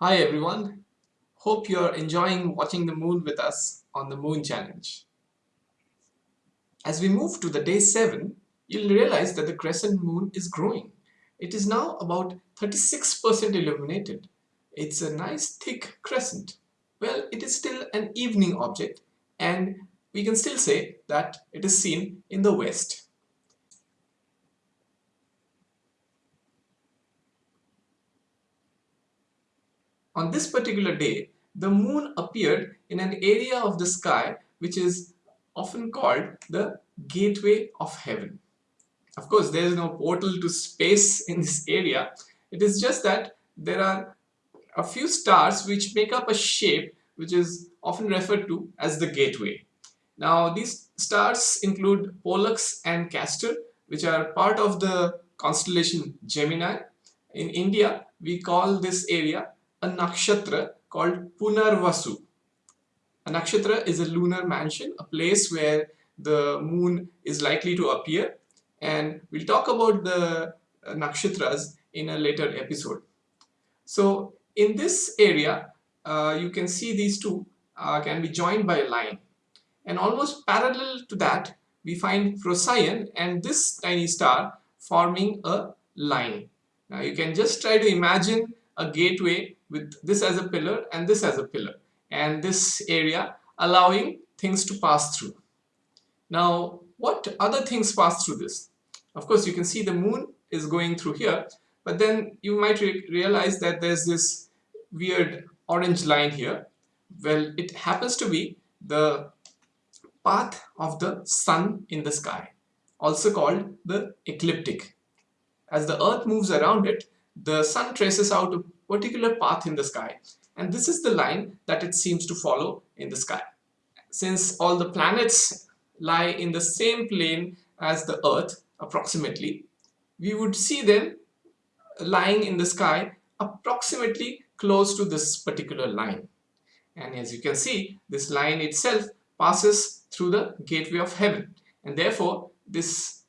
Hi everyone. Hope you're enjoying watching the moon with us on the Moon Challenge. As we move to the day 7, you'll realize that the crescent moon is growing. It is now about 36% illuminated. It's a nice thick crescent. Well, it is still an evening object and we can still say that it is seen in the west. On this particular day, the moon appeared in an area of the sky which is often called the gateway of heaven. Of course, there is no portal to space in this area. It is just that there are a few stars which make up a shape which is often referred to as the gateway. Now, these stars include Pollux and Castor, which are part of the constellation Gemini. In India, we call this area a nakshatra called Punarvasu. A nakshatra is a lunar mansion, a place where the moon is likely to appear and we'll talk about the uh, nakshatras in a later episode. So in this area, uh, you can see these two uh, can be joined by a line and almost parallel to that we find Procyon and this tiny star forming a line. Now you can just try to imagine a gateway with this as a pillar and this as a pillar and this area allowing things to pass through. Now what other things pass through this? Of course you can see the moon is going through here but then you might re realize that there's this weird orange line here. Well it happens to be the path of the sun in the sky also called the ecliptic. As the earth moves around it the sun traces out a particular path in the sky and this is the line that it seems to follow in the sky. Since all the planets lie in the same plane as the earth approximately, we would see them lying in the sky approximately close to this particular line. And as you can see, this line itself passes through the gateway of heaven and therefore this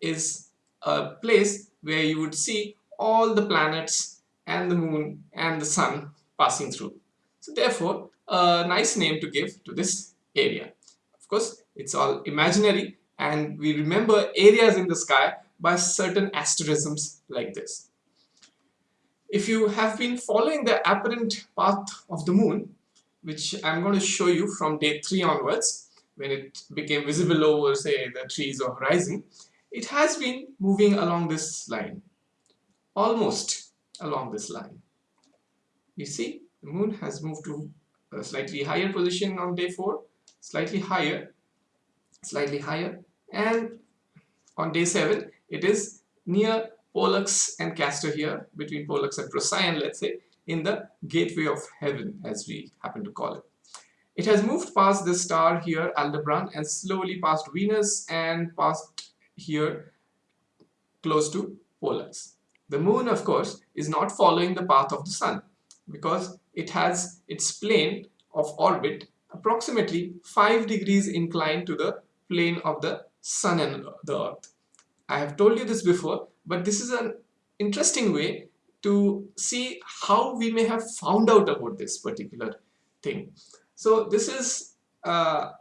is a place where you would see all the planets and the moon and the sun passing through. So therefore, a nice name to give to this area. Of course, it's all imaginary and we remember areas in the sky by certain asterisms like this. If you have been following the apparent path of the moon, which I'm going to show you from day 3 onwards, when it became visible over say the trees or horizon, it has been moving along this line almost along this line. You see, the moon has moved to a slightly higher position on day 4, slightly higher, slightly higher, and on day 7, it is near Pollux and Castor here, between Pollux and Procyon, let's say, in the gateway of heaven, as we happen to call it. It has moved past this star here, Aldebaran, and slowly past Venus and past here close to Pollux. The moon, of course, is not following the path of the sun because it has its plane of orbit approximately 5 degrees inclined to the plane of the sun and the earth. I have told you this before, but this is an interesting way to see how we may have found out about this particular thing. So this is, uh,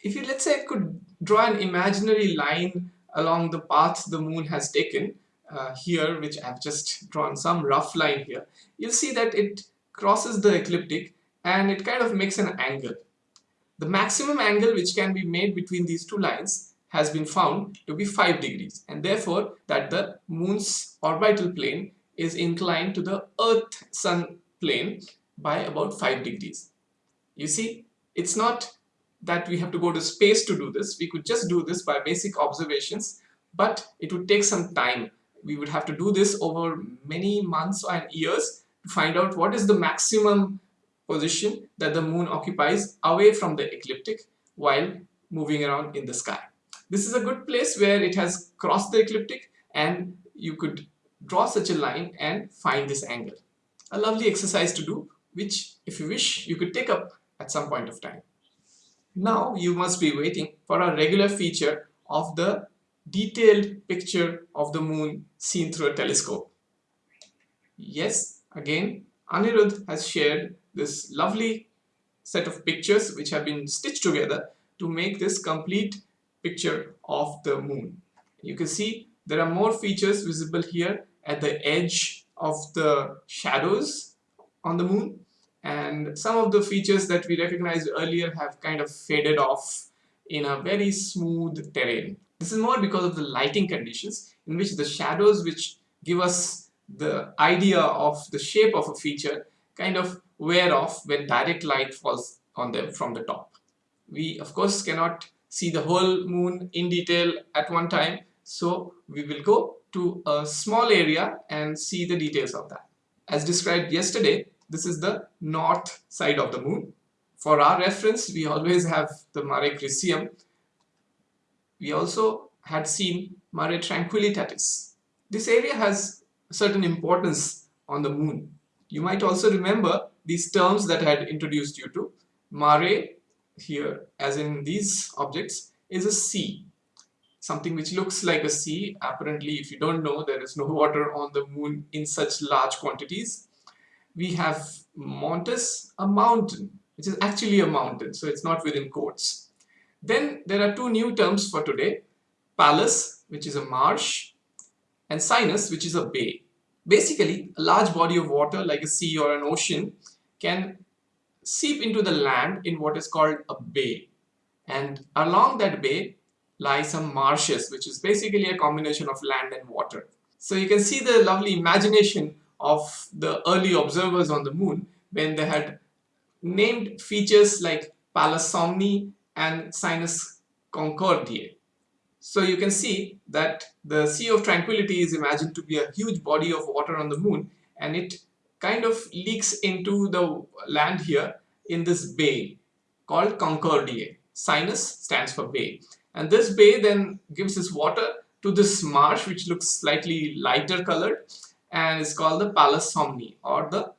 if you let's say I could draw an imaginary line along the path the moon has taken, uh, here which I've just drawn some rough line here you'll see that it crosses the ecliptic and it kind of makes an angle. The maximum angle which can be made between these two lines has been found to be 5 degrees and therefore that the moon's orbital plane is inclined to the earth sun plane by about 5 degrees. You see it's not that we have to go to space to do this. We could just do this by basic observations but it would take some time we would have to do this over many months and years to find out what is the maximum position that the moon occupies away from the ecliptic while moving around in the sky. This is a good place where it has crossed the ecliptic and you could draw such a line and find this angle. A lovely exercise to do which if you wish you could take up at some point of time. Now you must be waiting for a regular feature of the detailed picture of the moon seen through a telescope. Yes, again, Anirudh has shared this lovely set of pictures which have been stitched together to make this complete picture of the moon. You can see there are more features visible here at the edge of the shadows on the moon and some of the features that we recognized earlier have kind of faded off in a very smooth terrain. This is more because of the lighting conditions in which the shadows which give us the idea of the shape of a feature kind of wear off when direct light falls on them from the top. We of course cannot see the whole moon in detail at one time so we will go to a small area and see the details of that. As described yesterday, this is the north side of the moon. For our reference, we always have the Mare Crisium. We also had seen Mare Tranquillitatis. This area has certain importance on the moon. You might also remember these terms that I had introduced you to. Mare here, as in these objects, is a sea something which looks like a sea. Apparently, if you don't know, there is no water on the moon in such large quantities. We have Montes, a mountain, which is actually a mountain, so it's not within quotes. Then there are two new terms for today, Palus, which is a marsh, and Sinus, which is a bay. Basically, a large body of water like a sea or an ocean can seep into the land in what is called a bay. And along that bay, lie some marshes, which is basically a combination of land and water. So you can see the lovely imagination of the early observers on the moon when they had named features like Palus Somni and Sinus Concordiae. So you can see that the Sea of Tranquility is imagined to be a huge body of water on the moon and it kind of leaks into the land here in this bay called Concordiae. Sinus stands for bay and this bay then gives its water to this marsh which looks slightly lighter colored and is called the Palus Somni or the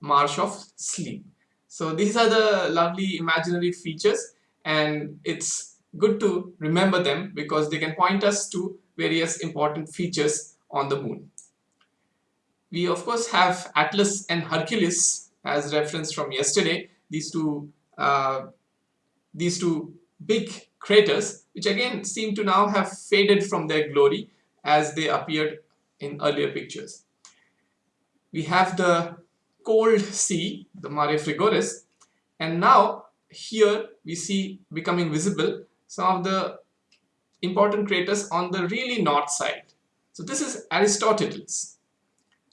marsh of sleep. So these are the lovely imaginary features and it's good to remember them because they can point us to various important features on the moon. We of course have Atlas and Hercules as reference from yesterday. These two, uh, these two big craters which again seem to now have faded from their glory as they appeared in earlier pictures. We have the cold sea, the Mare Frigoris, and now here we see becoming visible some of the important craters on the really north side. So this is Aristoteles,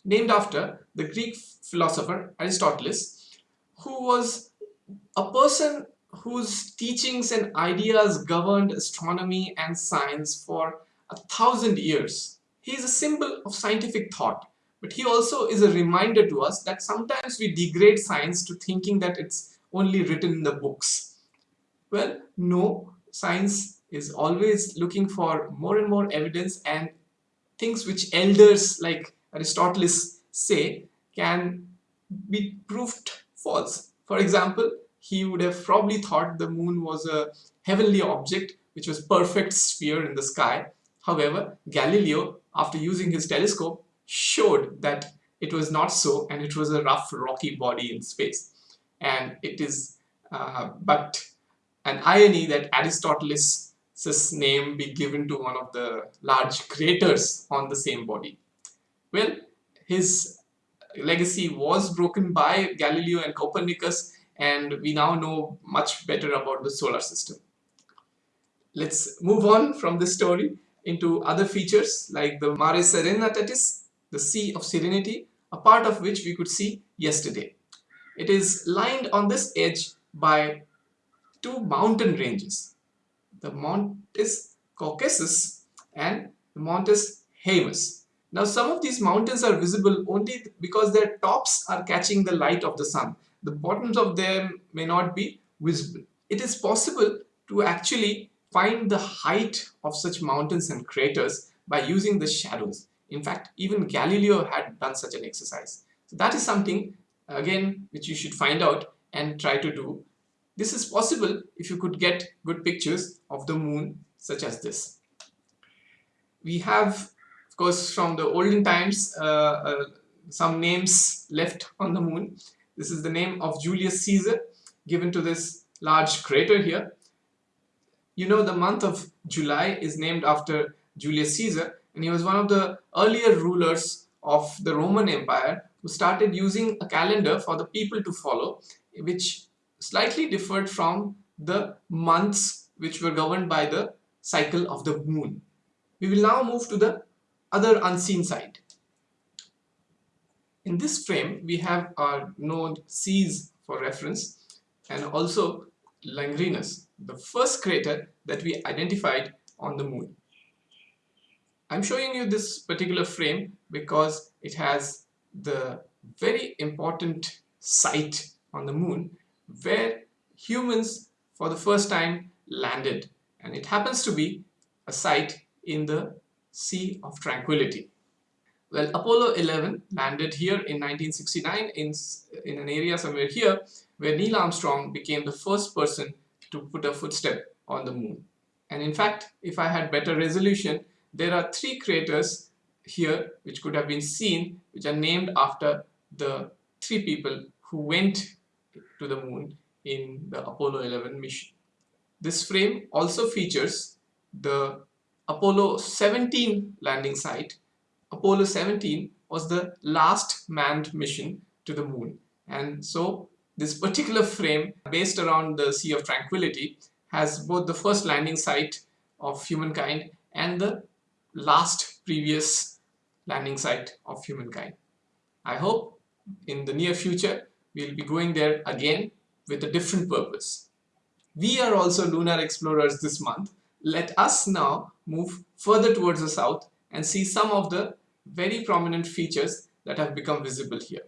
named after the Greek philosopher Aristoteles, who was a person whose teachings and ideas governed astronomy and science for a thousand years. He is a symbol of scientific thought, but he also is a reminder to us that sometimes we degrade science to thinking that it's only written in the books. Well, no, science is always looking for more and more evidence and things which elders like Aristoteles say can be proved false. For example, he would have probably thought the moon was a heavenly object which was perfect sphere in the sky. However, Galileo, after using his telescope, showed that it was not so and it was a rough rocky body in space. And it is uh, but an irony that Aristoteles' name be given to one of the large craters on the same body. Well, his legacy was broken by Galileo and Copernicus and we now know much better about the solar system. Let's move on from this story into other features like the Mare Serenitatis, the Sea of Serenity, a part of which we could see yesterday. It is lined on this edge by two mountain ranges, the Montes Caucasus and the Montes Haemus. Now some of these mountains are visible only because their tops are catching the light of the sun the bottoms of them may not be visible. It is possible to actually find the height of such mountains and craters by using the shadows. In fact, even Galileo had done such an exercise. So that is something, again, which you should find out and try to do. This is possible if you could get good pictures of the moon such as this. We have, of course, from the olden times, uh, uh, some names left on the moon. This is the name of Julius Caesar given to this large crater here. You know the month of July is named after Julius Caesar and he was one of the earlier rulers of the Roman Empire who started using a calendar for the people to follow which slightly differed from the months which were governed by the cycle of the moon. We will now move to the other unseen side. In this frame, we have our node Ceres for reference and also Langrenus, the first crater that we identified on the moon. I'm showing you this particular frame because it has the very important site on the moon where humans for the first time landed and it happens to be a site in the Sea of Tranquility. Well, Apollo 11 landed here in 1969 in, in an area somewhere here where Neil Armstrong became the first person to put a footstep on the moon. And in fact, if I had better resolution, there are three craters here which could have been seen which are named after the three people who went to the moon in the Apollo 11 mission. This frame also features the Apollo 17 landing site. Apollo 17 was the last manned mission to the moon and so this particular frame based around the Sea of Tranquility has both the first landing site of humankind and the last previous landing site of humankind. I hope in the near future we'll be going there again with a different purpose. We are also lunar explorers this month. Let us now move further towards the south and see some of the very prominent features that have become visible here.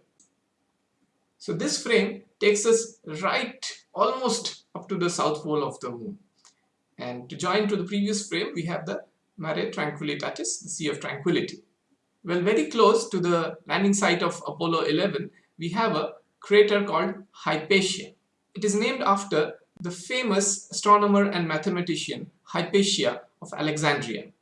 So this frame takes us right almost up to the south pole of the moon. And to join to the previous frame, we have the Mare Tranquillitatis, the Sea of Tranquility. Well, very close to the landing site of Apollo 11, we have a crater called Hypatia. It is named after the famous astronomer and mathematician Hypatia of Alexandria.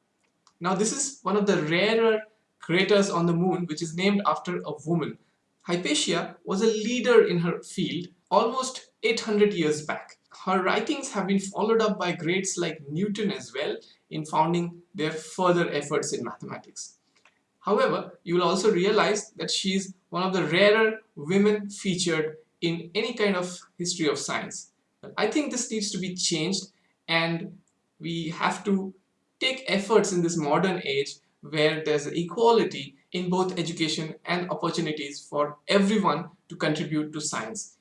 Now this is one of the rarer craters on the moon which is named after a woman. Hypatia was a leader in her field almost 800 years back. Her writings have been followed up by greats like Newton as well in founding their further efforts in mathematics. However, you will also realize that she is one of the rarer women featured in any kind of history of science. But I think this needs to be changed and we have to take efforts in this modern age where there's equality in both education and opportunities for everyone to contribute to science.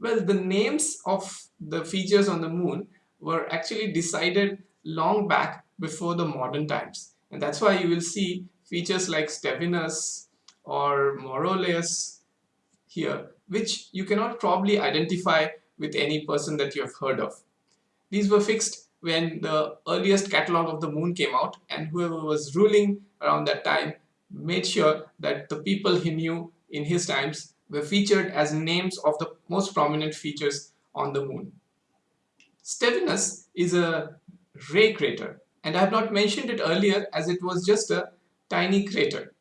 Well, the names of the features on the moon were actually decided long back before the modern times. And that's why you will see features like Stevinus or Maurolycus here, which you cannot probably identify with any person that you have heard of. These were fixed when the earliest catalog of the moon came out and whoever was ruling around that time made sure that the people he knew in his times were featured as names of the most prominent features on the moon. Stevinus is a ray crater and I have not mentioned it earlier as it was just a tiny crater.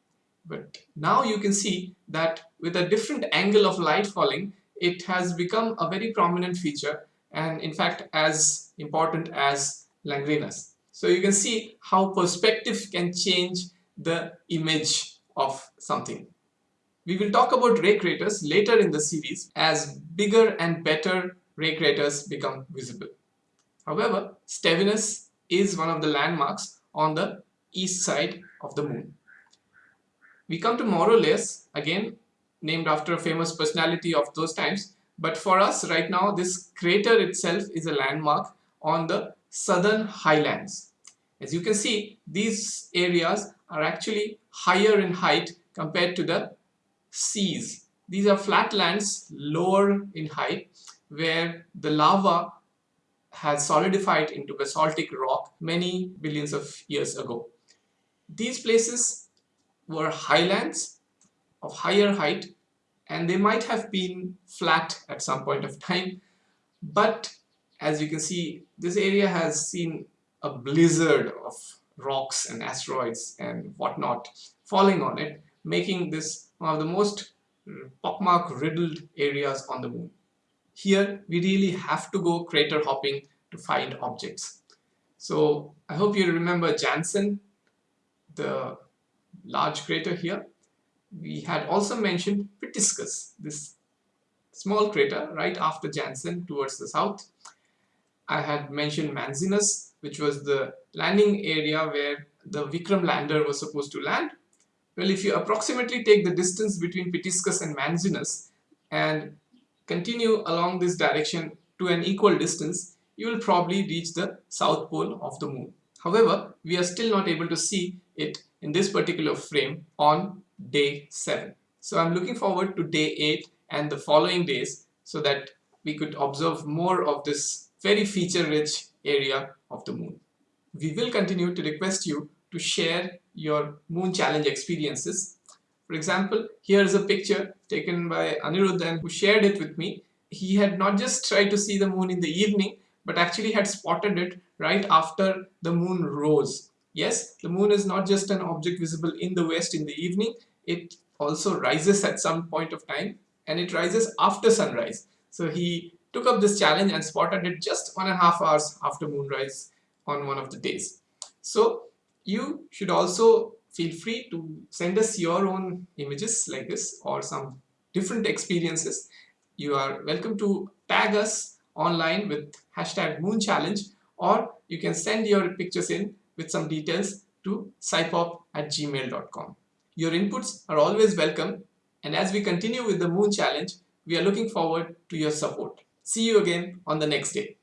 But now you can see that with a different angle of light falling, it has become a very prominent feature and in fact as important as Langrenus. So you can see how perspective can change the image of something. We will talk about ray craters later in the series as bigger and better ray craters become visible. However, Stevinus is one of the landmarks on the east side of the moon. We come to Maurolycus, again named after a famous personality of those times, but for us right now this crater itself is a landmark on the southern highlands. As you can see, these areas are actually higher in height compared to the seas. These are flatlands lower in height where the lava has solidified into basaltic rock many billions of years ago. These places were highlands of higher height and they might have been flat at some point of time but as you can see this area has seen a blizzard of rocks and asteroids and whatnot falling on it making this one of the most mm, pockmark riddled areas on the moon. Here we really have to go crater hopping to find objects. So I hope you remember Janssen, the large crater here. We had also mentioned Pitiscus, this small crater right after Janssen towards the south. I had mentioned Manzinus, which was the landing area where the Vikram lander was supposed to land. Well, if you approximately take the distance between Pitiscus and Manzinus and continue along this direction to an equal distance, you will probably reach the south pole of the moon. However, we are still not able to see it in this particular frame on day 7. So I'm looking forward to day 8 and the following days so that we could observe more of this very feature rich area of the moon. We will continue to request you to share your moon challenge experiences. For example, here is a picture taken by Aniruddhan who shared it with me. He had not just tried to see the moon in the evening but actually had spotted it right after the moon rose. Yes, the moon is not just an object visible in the west in the evening, it also rises at some point of time and it rises after sunrise. So he took up this challenge and spotted it just one and a half hours after moonrise on one of the days. So you should also feel free to send us your own images like this or some different experiences. You are welcome to tag us online with hashtag moon challenge or you can send your pictures in with some details to scipop at gmail.com. Your inputs are always welcome and as we continue with the moon challenge, we are looking forward to your support. See you again on the next day.